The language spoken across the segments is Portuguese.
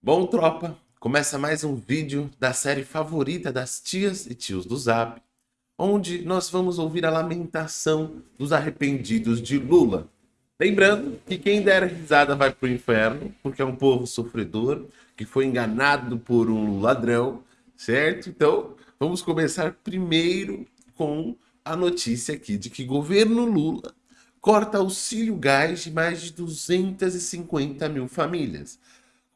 Bom, tropa, começa mais um vídeo da série favorita das tias e tios do Zap, onde nós vamos ouvir a lamentação dos arrependidos de Lula. Lembrando que quem der risada vai pro inferno, porque é um povo sofredor, que foi enganado por um ladrão, certo? Então, vamos começar primeiro com a notícia aqui de que governo Lula corta auxílio gás de mais de 250 mil famílias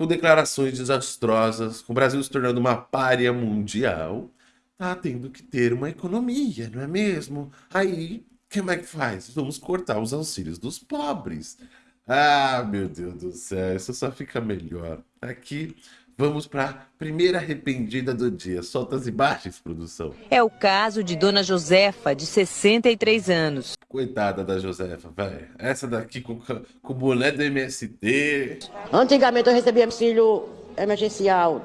com declarações desastrosas, com o Brasil se tornando uma párea mundial, tá tendo que ter uma economia, não é mesmo? Aí, como é que faz? Vamos cortar os auxílios dos pobres. Ah, meu Deus do céu, isso só fica melhor. Aqui Vamos para a primeira arrependida do dia. Solta as imagens, produção. É o caso de Dona Josefa, de 63 anos. Coitada da Josefa, velho. Essa daqui com, com o boné do MST. Antigamente eu recebia auxílio emergencial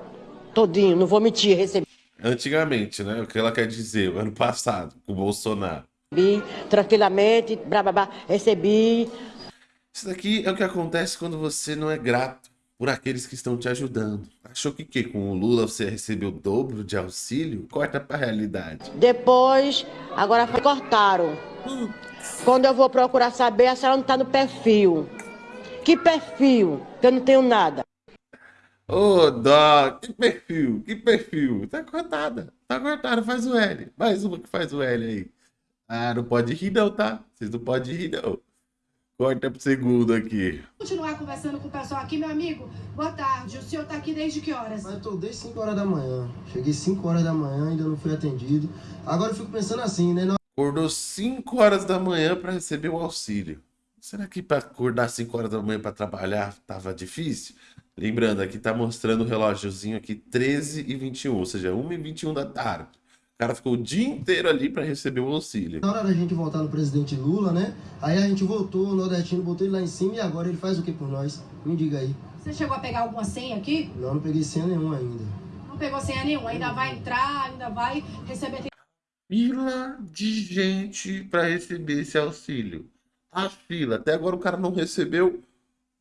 todinho, não vou mentir, recebi. Antigamente, né? O que ela quer dizer, ano passado, com o Bolsonaro. Recebi tranquilamente, blá, blá, blá, recebi. Isso daqui é o que acontece quando você não é grato por aqueles que estão te ajudando. Achou que, que com o Lula você recebeu o dobro de auxílio? Corta para a realidade. Depois, agora cortaram. Quando eu vou procurar saber, a senhora não está no perfil. Que perfil? Que eu não tenho nada. Ô, oh, dó, que perfil, que perfil. Tá cortada, tá cortada, faz o L. Mais uma que faz o L aí. Ah, não pode rir não, tá? Vocês não podem rir não. Corta pro segundo aqui. Continuar conversando com o pessoal aqui, meu amigo. Boa tarde. O senhor tá aqui desde que horas? Mas eu tô desde 5 horas da manhã. Cheguei 5 horas da manhã, ainda não fui atendido. Agora eu fico pensando assim, né? Acordou 5 horas da manhã para receber o auxílio. Será que para acordar 5 horas da manhã para trabalhar tava difícil? Lembrando, aqui tá mostrando o relógiozinho aqui 13 e 21, ou seja, 1 e 21 da tarde. O cara ficou o dia inteiro ali para receber o auxílio. Na hora da gente voltar no presidente Lula, né? Aí a gente voltou, o nordestino botou ele lá em cima e agora ele faz o que por nós? Me diga aí. Você chegou a pegar alguma senha aqui? Não, não peguei senha nenhuma ainda. Não pegou senha nenhuma, ainda vai entrar, ainda vai receber... Fila de gente para receber esse auxílio. A fila, até agora o cara não recebeu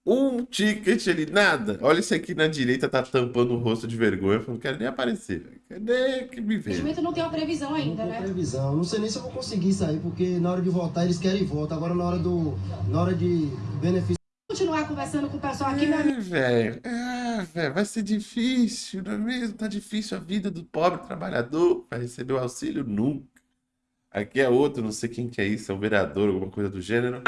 um ticket ali, nada. Olha esse aqui na direita, tá tampando o rosto de vergonha. Eu não quero nem aparecer. Cadê que me vê? O não tem uma previsão ainda, não né? previsão. Não sei nem se eu vou conseguir sair, porque na hora de votar eles querem voto. Agora na hora do. Na hora de benefício. Continuar conversando com o pessoal aqui, é, velho. É, velho. Vai ser difícil, não é mesmo? Tá difícil a vida do pobre trabalhador para receber o auxílio? Nunca. Aqui é outro, não sei quem que é isso, é um vereador, alguma coisa do gênero.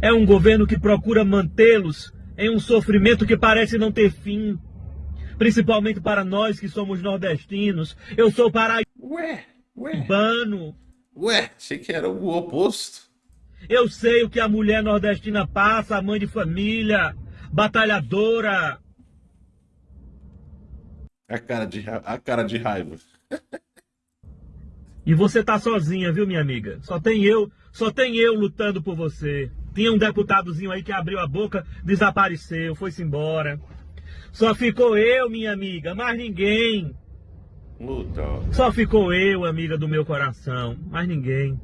É um governo que procura mantê-los em um sofrimento que parece não ter fim. Principalmente para nós que somos nordestinos. Eu sou paraibano. Ué, ué. Ué, achei que era o oposto. Eu sei o que a mulher nordestina passa, a mãe de família, batalhadora. A cara de, a cara de raiva. e você tá sozinha, viu, minha amiga? Só tem eu, só tem eu lutando por você. Tinha um deputadozinho aí que abriu a boca, desapareceu, foi-se embora. Só ficou eu, minha amiga, mais ninguém. Luta. Só ficou eu, amiga do meu coração, mais ninguém.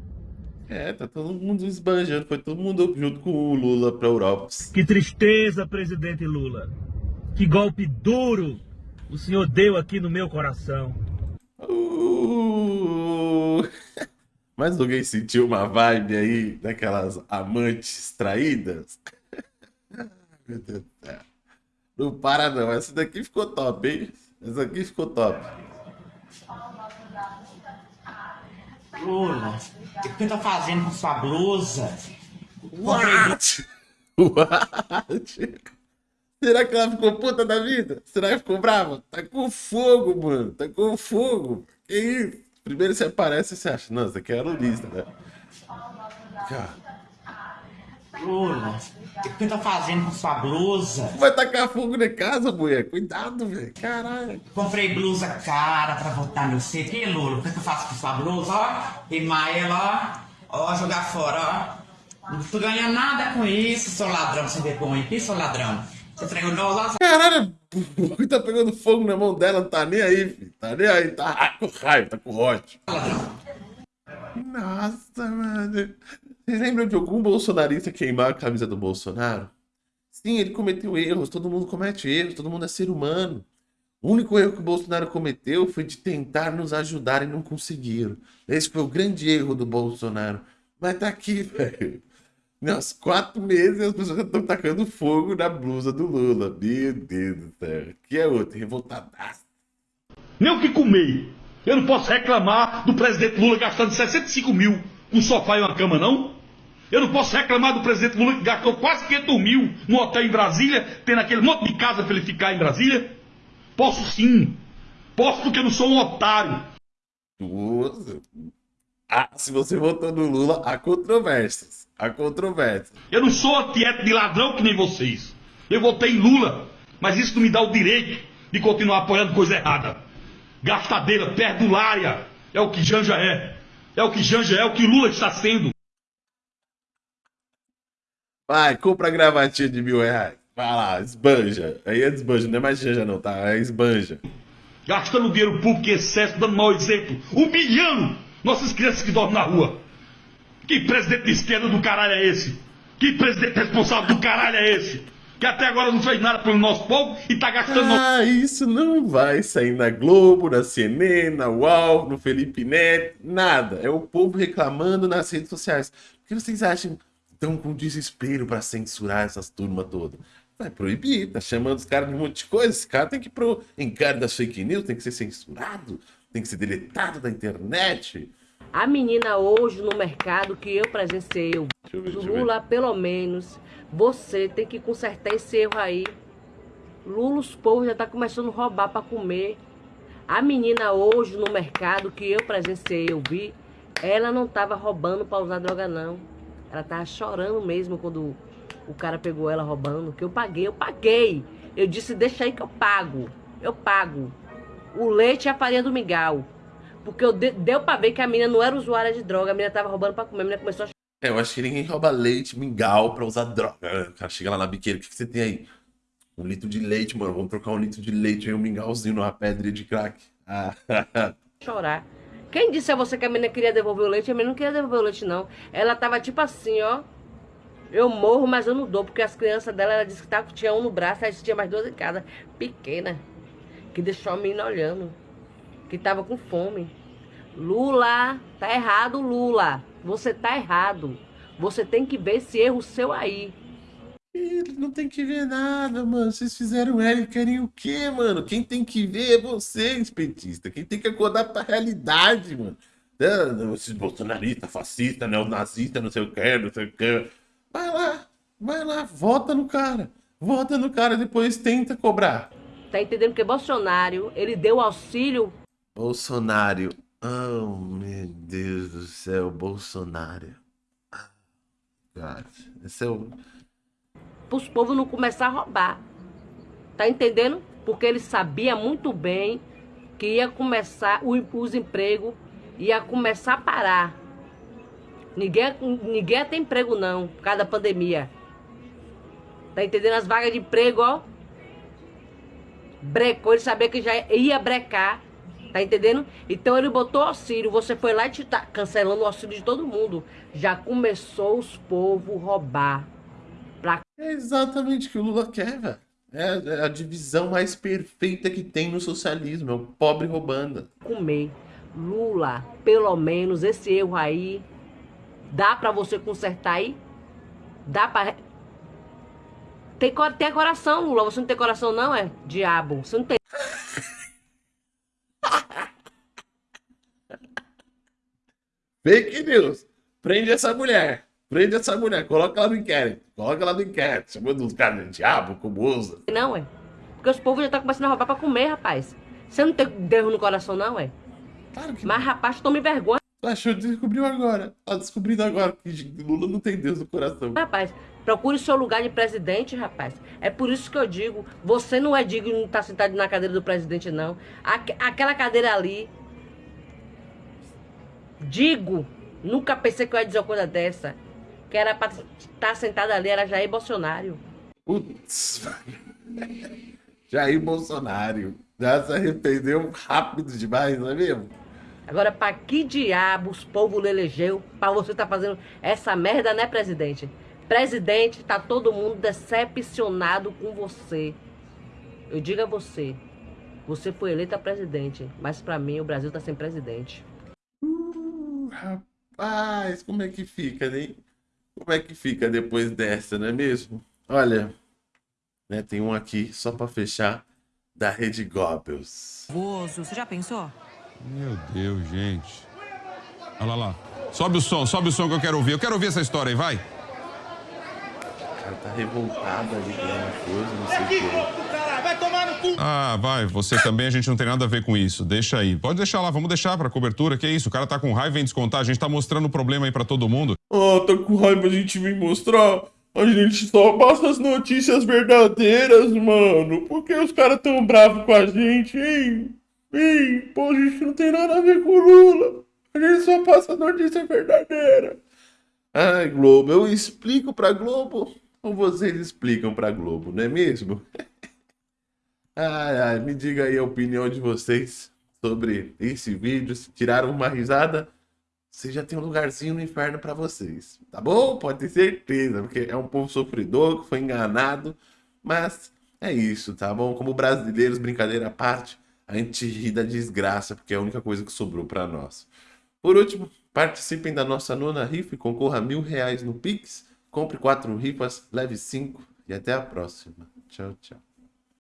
É, tá todo mundo esbanjando, foi todo mundo junto com o Lula pra Europa. Que tristeza, presidente Lula. Que golpe duro o senhor deu aqui no meu coração. Uh... Mas alguém sentiu uma vibe aí daquelas amantes traídas? Meu Deus do céu. Não para não, essa daqui ficou top, hein? Essa aqui ficou top. Lula, o que você tá fazendo com sua blusa? What? What? Será que ela ficou puta da vida? Será que ficou brava? Tá com fogo, mano. Tá com fogo. Que isso? Primeiro você aparece e você acha, não, isso aqui é a Lulista, né? Lula, o que você tá fazendo com sua blusa? Vai tacar fogo na casa, mulher. Cuidado, velho. Caralho. Comprei blusa cara pra botar no C. Que Lula? O que, eu faço com sua blusa? Ó, queimar ela, ó. Ó, jogar fora, ó. Não tô ganhando nada com isso, seu ladrão sem vergonha. Que seu ladrão? Você traiu nós lá? Caralho, o tá pegando fogo na mão dela, não tá nem aí, filho. Tá nem aí, tá com raiva, tá com ódio. Nossa, mano. Vocês lembram de algum bolsonarista queimar a camisa do Bolsonaro? Sim, ele cometeu erros, todo mundo comete erros, todo mundo é ser humano. O único erro que o Bolsonaro cometeu foi de tentar nos ajudar e não conseguiram. Esse foi o grande erro do Bolsonaro. Mas tá aqui, velho. Nos quatro meses as pessoas estão tacando fogo na blusa do Lula. Meu Deus do céu. Que é outro, revoltadaço. Nem o que comer. Eu não posso reclamar do presidente Lula gastando 65 mil com um sofá e uma cama, não? Eu não posso reclamar do presidente Lula que gastou quase 500 mil no hotel em Brasília, tendo aquele monte de casa para ele ficar em Brasília? Posso sim. Posso porque eu não sou um otário. Ah, se você votou no Lula, há controvérsias. Há controvérsias. Eu não sou antiético de ladrão que nem vocês. Eu votei em Lula, mas isso não me dá o direito de continuar apoiando coisa errada. Gastadeira, perdulária, é o que Janja é. É o que Janja é, é o que Lula está sendo. Vai, compra a gravatinha de mil reais. Vai lá, esbanja. Aí é desbanja, não é mais Janja não, tá? É esbanja. Gastando dinheiro público em excesso, dando mau exemplo. Humilhando nossas crianças que dormem na rua. Que presidente de esquerda do caralho é esse? Que presidente responsável do caralho é esse? Que até agora não fez nada pelo nosso povo e tá gastando. Ah, isso não vai sair na Globo, na CNN, na UOL, no Felipe Neto, nada. É o povo reclamando nas redes sociais. O que vocês acham tão com desespero para censurar essas turmas todas? Vai proibir, tá chamando os caras de um monte de coisa. Esse cara tem que ir pro encargo das fake news, tem que ser censurado, tem que ser deletado da internet. A menina hoje no mercado que eu presenciei, eu ver, Lula, pelo menos, você tem que consertar esse erro aí. Lula, os povos já tá começando a roubar para comer. A menina hoje no mercado que eu presenciei, eu vi, ela não tava roubando para usar droga não. Ela tava chorando mesmo quando o cara pegou ela roubando, que eu paguei, eu paguei. Eu disse, deixa aí que eu pago. Eu pago. O leite e a farinha do mingau. Porque eu de, deu pra ver que a menina não era usuária de droga, a menina tava roubando pra comer, a menina começou a É, eu acho que ninguém rouba leite, mingau pra usar droga. O cara chega lá na biqueira, o que, que você tem aí? Um litro de leite, mano. Vamos trocar um litro de leite e um mingauzinho numa pedra de crack. Ah, chorar. Quem disse a você que a menina queria devolver o leite? A menina não queria devolver o leite, não. Ela tava tipo assim, ó. Eu morro, mas eu não dou, porque as crianças dela, ela disse que tava, tinha um no braço, aí tinha mais duas em casa, pequena, que deixou a menina olhando, que tava com fome. Lula, tá errado, Lula. Você tá errado. Você tem que ver esse erro seu aí. Ele não tem que ver nada, mano. Vocês fizeram L, querem o quê, mano? Quem tem que ver é vocês, petista. Quem tem que acordar pra realidade, mano. Ah, Esses bolsonaristas, fascistas, neonazistas, não sei o que, não sei o que. Vai lá, vai lá, vota no cara. Vota no cara, depois tenta cobrar. Tá entendendo que Bolsonaro, ele deu auxílio Bolsonaro. Oh, meu Deus do céu, Bolsonaro. Ah, God. Esse é o. pros povos não começar a roubar. Tá entendendo? Porque ele sabia muito bem que ia começar, os empregos ia começar a parar. Ninguém, ninguém ter emprego não, por causa da pandemia. Tá entendendo? As vagas de emprego, ó. Brecou, ele sabia que já ia brecar. Tá entendendo? Então ele botou auxílio. Você foi lá e te tá cancelando o auxílio de todo mundo. Já começou os povos roubar. Pra É exatamente o que o Lula quer, velho. É é a divisão mais perfeita que tem no socialismo. É o pobre roubando. comer. Lula, pelo menos esse erro aí, dá pra você consertar aí? Dá pra. Tem, tem coração, Lula. Você não tem coração, não, é? Diabo. Você não tem. Fake news. Prende essa mulher. Prende essa mulher. Coloca ela no inquérito. Coloca ela no inquérito. Chamando os caras de diabo, como usa. Não, é? Porque os povos já estão começando a roubar pra comer, rapaz. Você não tem dedo no coração, não, é? Claro que Mas, rapaz, tome vergonha, não. Achou, descobriu agora. Tá descobrindo agora que Lula não tem Deus no coração. rapaz. Procure seu lugar de presidente, rapaz. É por isso que eu digo, você não é digno de estar sentado na cadeira do presidente, não. Aque- aquela cadeira ali, digo, nunca pensei que eu ia dizer uma coisa dessa. Que era pra estar sentada ali, era Jair Bolsonaro. Putz. Jair Bolsonaro. Já se arrependeu rápido demais, não é mesmo? Agora, pra que diabos o povo lhe elegeu pra você estar fazendo essa merda, né, presidente? Presidente, tá todo mundo decepcionado com você. Eu digo a você, você foi eleita presidente, mas para mim o Brasil tá sem presidente. Rapaz, como é que fica, né? Como é que fica depois dessa, não é mesmo? Olha, né, tem um aqui só para fechar da Rede Goebbels. Você já pensou? Meu Deus, gente. Olha lá, lá. Sobe o som, sobe o som que eu quero ouvir. Eu quero ouvir essa história aí, vai. O cara tá revoltado ali com uma coisa, não sei o que. Ah, vai, você também, a gente não tem nada a ver com isso. Deixa aí. Pode deixar lá, vamos deixar pra cobertura, que é isso? O cara tá com raiva, vem descontar, a gente tá mostrando o problema aí pra todo mundo. Ah, tá com raiva, a gente vem mostrar. A gente só passa as notícias verdadeiras, mano. Por que os caras tão bravos com a gente, hein? Hein? Pô, a gente não tem nada a ver com o Lula. A gente só passa a notícia verdadeira. Ai, Globo, eu explico pra Globo ou vocês explicam pra Globo, não é mesmo? ai, ai, me diga aí a opinião de vocês sobre esse vídeo. Se tiraram uma risada, você já tem um lugarzinho no inferno para vocês, tá bom? Pode ter certeza, porque é um povo sofredor que foi enganado, mas é isso, tá bom? Como brasileiros, brincadeira à parte, a gente ri da desgraça, porque é a única coisa que sobrou para nós. Por último, participem da nossa nona rifa e concorra a mil reais no Pix. Compre quatro rifas, leve cinco e até a próxima. Tchau, tchau.